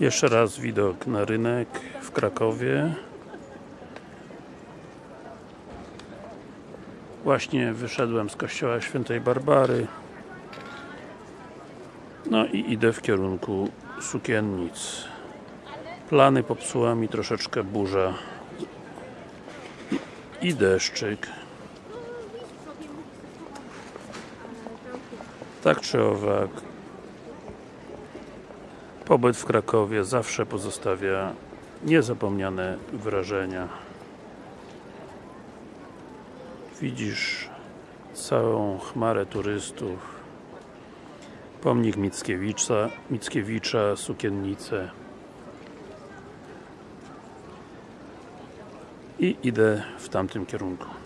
Jeszcze raz widok na rynek w Krakowie. Właśnie wyszedłem z kościoła świętej Barbary. No i idę w kierunku sukiennic. Plany popsuła mi troszeczkę burza i, deszczyk. Tak czy owak, pobyt w Krakowie zawsze pozostawia niezapomniane wrażenia. Widzisz całą chmarę turystów, pomnik Mickiewicza, Mickiewicza sukiennice i idę w tamtym kierunku.